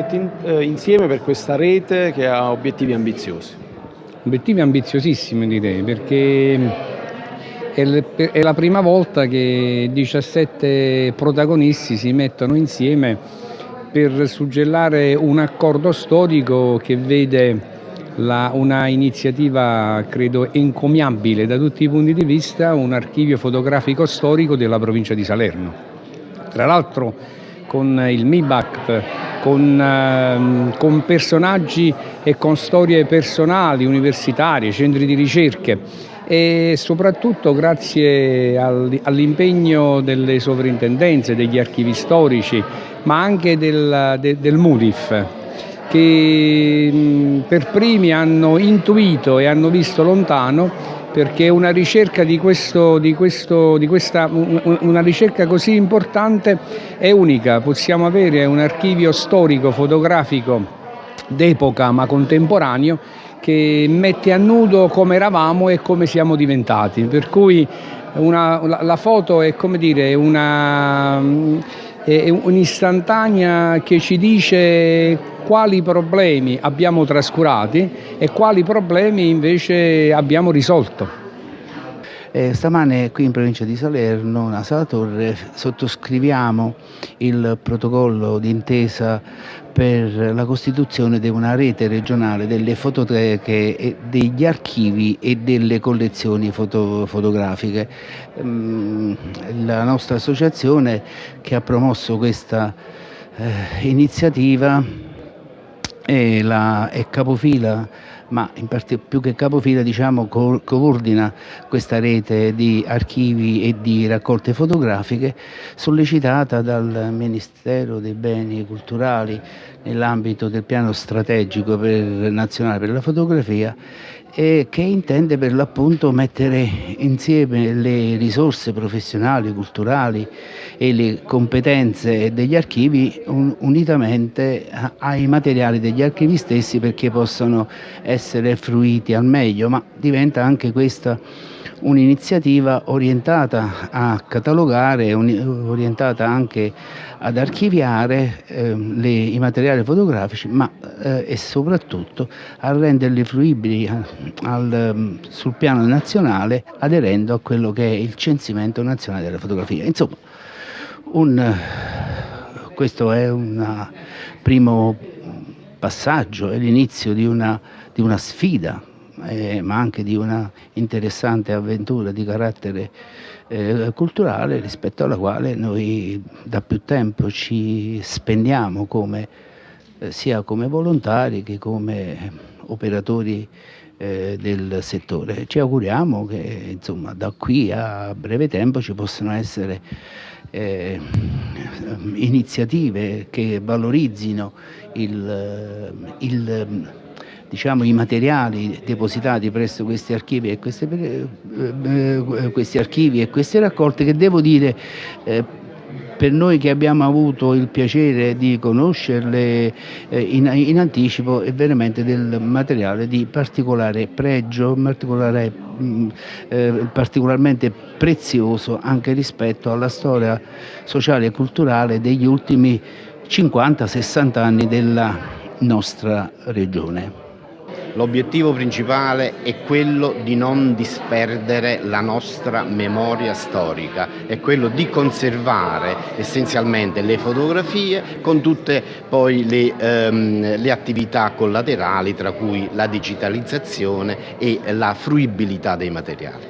progetti in, eh, insieme per questa rete che ha obiettivi ambiziosi. Obiettivi ambiziosissimi direi perché è la prima volta che 17 protagonisti si mettono insieme per suggellare un accordo storico che vede la, una iniziativa credo encomiabile da tutti i punti di vista, un archivio fotografico storico della provincia di Salerno. Tra l'altro con il MIBACT, con, eh, con personaggi e con storie personali, universitarie, centri di ricerche e soprattutto grazie all'impegno delle sovrintendenze, degli archivi storici, ma anche del, del, MUDIF, che per primi hanno intuito e hanno visto lontano perché una ricerca, di questo, di questo, di questa, una ricerca così importante è unica, possiamo avere un archivio storico fotografico d'epoca ma contemporaneo che mette a nudo come eravamo e come siamo diventati, per cui una, la, la, foto è come dire una è un'istantanea che ci dice quali problemi abbiamo trascurati e quali problemi invece abbiamo risolto. Eh, stamane qui in provincia di Salerno, a Sala Torre, sottoscriviamo il protocollo d'intesa per la costituzione di una rete regionale delle fototeche, degli archivi e delle collezioni foto, fotografiche. Mm, la nostra associazione che ha promosso questa eh, iniziativa è, la, è capofila ma parte, più che capofila diciamo, co coordina questa rete di archivi e di raccolte fotografiche sollecitata dal Ministero dei Beni Culturali nell'ambito del piano strategico per, nazionale per la fotografia e che intende per l'appunto mettere insieme le risorse professionali, culturali e le competenze degli archivi un, unitamente ai materiali degli archivi stessi perché possano essere fruiti al meglio, ma diventa anche questa un'iniziativa orientata a catalogare, orientata anche ad archiviare eh, le, i materiali fotografici, ma eh, e soprattutto a renderli fruibili al, mm, sul piano nazionale aderendo a quello che è il censimento nazionale della fotografia. Insomma, un, questo è un primo passaggio, è l'inizio di una, di una sfida eh, ma anche di una interessante avventura di carattere eh, culturale rispetto alla quale noi da più tempo ci spendiamo come, eh, sia come volontari che come operatori eh, del settore. Ci auguriamo che insomma, da qui a breve tempo ci possano essere eh, iniziative che valorizzino il, il diciamo, i materiali depositati presso questi archivi e queste, eh, eh, questi archivi e queste raccolte che devo dire eh, per noi che abbiamo avuto il piacere di conoscerle eh, in, in, anticipo è veramente del materiale di particolare pregio, particolare, mh, mm, eh, particolarmente prezioso anche rispetto alla storia sociale e culturale degli ultimi 50-60 anni della nostra regione. L'obiettivo principale è quello di non disperdere la nostra memoria storica, è quello di conservare essenzialmente le fotografie con tutte poi le, ehm, le attività collaterali tra cui la digitalizzazione e la fruibilità dei materiali.